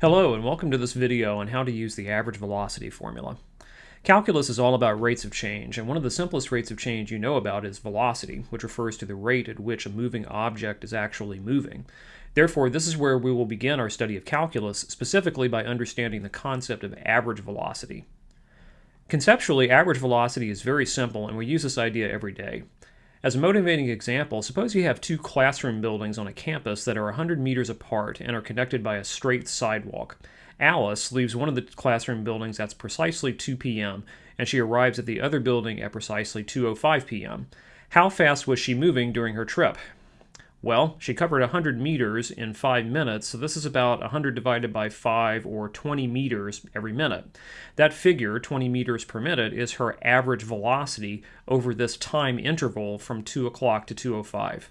Hello and welcome to this video on how to use the average velocity formula. Calculus is all about rates of change, and one of the simplest rates of change you know about is velocity, which refers to the rate at which a moving object is actually moving. Therefore, this is where we will begin our study of calculus, specifically by understanding the concept of average velocity. Conceptually, average velocity is very simple, and we use this idea every day. As a motivating example, suppose you have two classroom buildings on a campus that are 100 meters apart and are connected by a straight sidewalk. Alice leaves one of the classroom buildings at precisely 2 p.m., and she arrives at the other building at precisely 2.05 p.m. How fast was she moving during her trip? Well, she covered 100 meters in 5 minutes, so this is about 100 divided by 5 or 20 meters every minute. That figure, 20 meters per minute, is her average velocity over this time interval from 2 o'clock to 2.05.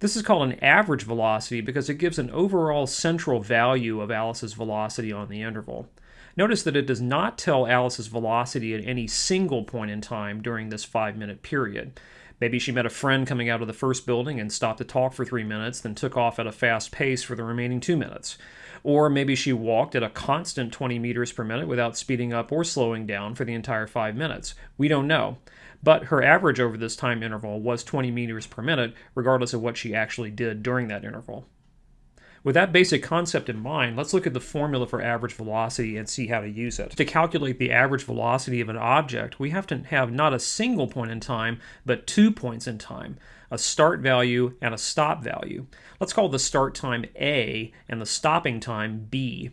This is called an average velocity because it gives an overall central value of Alice's velocity on the interval. Notice that it does not tell Alice's velocity at any single point in time during this 5 minute period. Maybe she met a friend coming out of the first building and stopped to talk for three minutes, then took off at a fast pace for the remaining two minutes. Or maybe she walked at a constant 20 meters per minute without speeding up or slowing down for the entire five minutes. We don't know. But her average over this time interval was 20 meters per minute, regardless of what she actually did during that interval. With that basic concept in mind, let's look at the formula for average velocity and see how to use it. To calculate the average velocity of an object, we have to have not a single point in time, but two points in time, a start value and a stop value. Let's call the start time A and the stopping time B.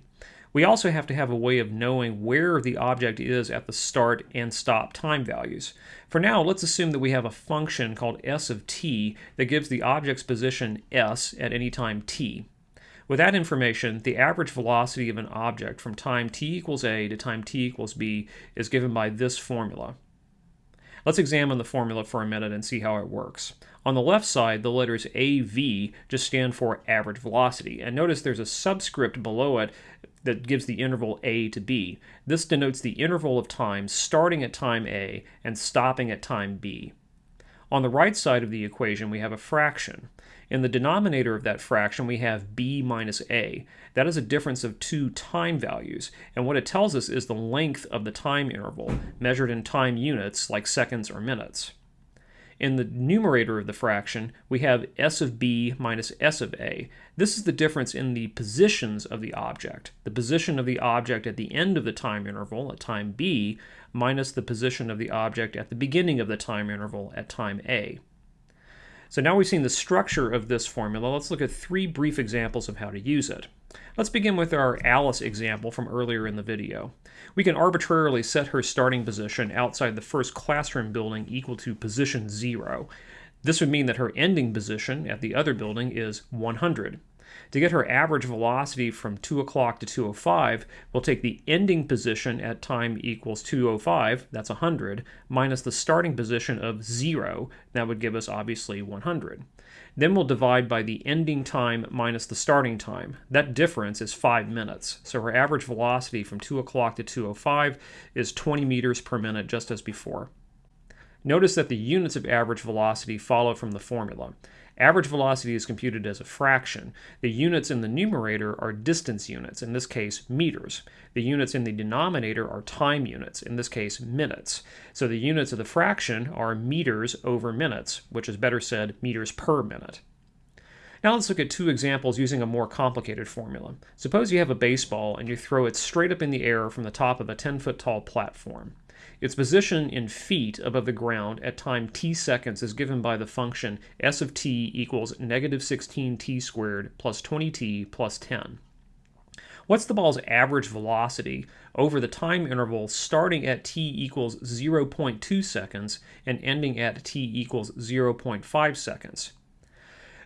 We also have to have a way of knowing where the object is at the start and stop time values. For now, let's assume that we have a function called s of t that gives the object's position s at any time t. With that information, the average velocity of an object from time t equals a to time t equals b is given by this formula. Let's examine the formula for a minute and see how it works. On the left side, the letters AV just stand for average velocity, and notice there's a subscript below it that gives the interval a to b. This denotes the interval of time starting at time a and stopping at time b. On the right side of the equation, we have a fraction. In the denominator of that fraction, we have b minus a. That is a difference of two time values, and what it tells us is the length of the time interval, measured in time units like seconds or minutes. In the numerator of the fraction, we have s of b minus s of a. This is the difference in the positions of the object. The position of the object at the end of the time interval, at time b, minus the position of the object at the beginning of the time interval, at time a. So now we've seen the structure of this formula, let's look at three brief examples of how to use it. Let's begin with our Alice example from earlier in the video. We can arbitrarily set her starting position outside the first classroom building equal to position 0. This would mean that her ending position at the other building is 100. To get her average velocity from 2 o'clock to 2.05, we'll take the ending position at time equals 2.05, that's 100, minus the starting position of 0, that would give us obviously 100. Then we'll divide by the ending time minus the starting time. That difference is 5 minutes. So her average velocity from 2 o'clock to 2.05 is 20 meters per minute, just as before. Notice that the units of average velocity follow from the formula. Average velocity is computed as a fraction. The units in the numerator are distance units, in this case meters. The units in the denominator are time units, in this case minutes. So the units of the fraction are meters over minutes, which is better said meters per minute. Now let's look at two examples using a more complicated formula. Suppose you have a baseball and you throw it straight up in the air from the top of a 10 foot tall platform. Its position in feet above the ground at time t seconds is given by the function s of t equals negative 16t squared plus 20t plus 10. What's the ball's average velocity over the time interval starting at t equals 0.2 seconds and ending at t equals 0.5 seconds?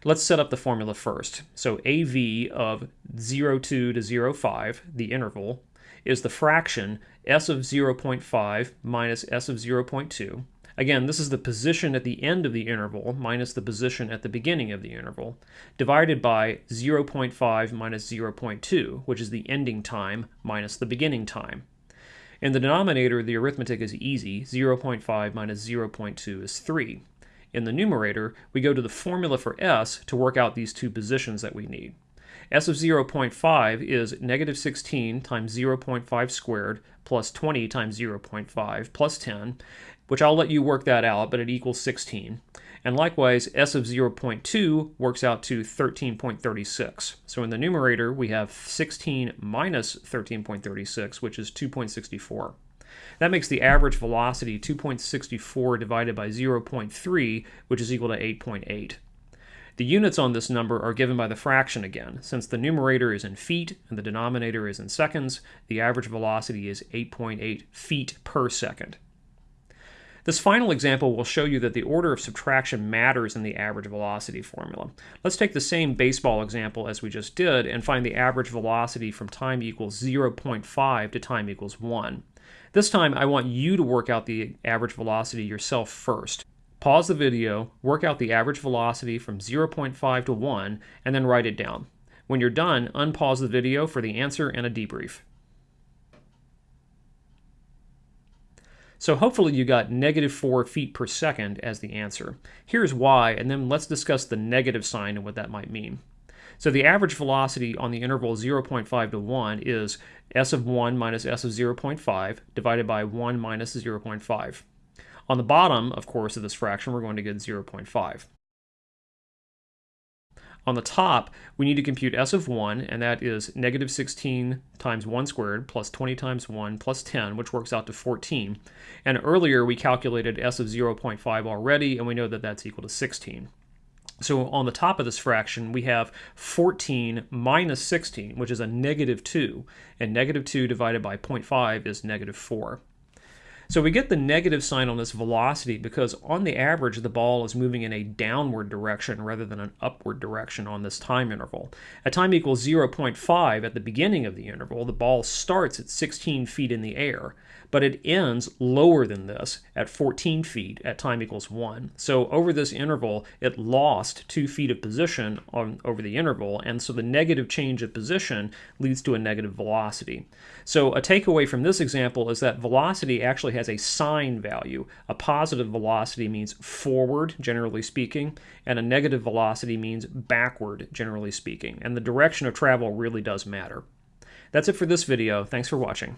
Let's set up the formula first. So AV of 02 to 05, the interval, is the fraction s of 0.5 minus s of 0.2. Again, this is the position at the end of the interval minus the position at the beginning of the interval, divided by 0.5 minus 0.2, which is the ending time minus the beginning time. In the denominator, the arithmetic is easy. 0.5 minus 0.2 is 3. In the numerator, we go to the formula for s to work out these two positions that we need. S of 0.5 is negative 16 times 0.5 squared plus 20 times 0.5 plus 10, which I'll let you work that out, but it equals 16. And likewise, S of 0.2 works out to 13.36. So in the numerator, we have 16 minus 13.36, which is 2.64. That makes the average velocity 2.64 divided by 0.3, which is equal to 8.8. The units on this number are given by the fraction again. Since the numerator is in feet and the denominator is in seconds, the average velocity is 8.8 feet per second. This final example will show you that the order of subtraction matters in the average velocity formula. Let's take the same baseball example as we just did and find the average velocity from time equals 0.5 to time equals 1. This time I want you to work out the average velocity yourself first. Pause the video, work out the average velocity from 0.5 to 1, and then write it down. When you're done, unpause the video for the answer and a debrief. So hopefully you got negative 4 feet per second as the answer. Here's why, and then let's discuss the negative sign and what that might mean. So the average velocity on the interval 0.5 to 1 is s of 1 minus s of 0.5 divided by 1 minus 0.5. On the bottom, of course, of this fraction, we're going to get 0.5. On the top, we need to compute s of 1, and that is negative 16 times 1 squared plus 20 times 1 plus 10, which works out to 14. And earlier, we calculated s of 0.5 already, and we know that that's equal to 16. So on the top of this fraction, we have 14 minus 16, which is a negative 2, and negative 2 divided by 0.5 is negative 4. So we get the negative sign on this velocity because on the average the ball is moving in a downward direction rather than an upward direction on this time interval. At time equals 0.5 at the beginning of the interval, the ball starts at 16 feet in the air, but it ends lower than this at 14 feet at time equals 1. So over this interval, it lost 2 feet of position on, over the interval, and so the negative change of position leads to a negative velocity. So a takeaway from this example is that velocity actually has a sign value. A positive velocity means forward, generally speaking, and a negative velocity means backward, generally speaking. And the direction of travel really does matter. That's it for this video. Thanks for watching.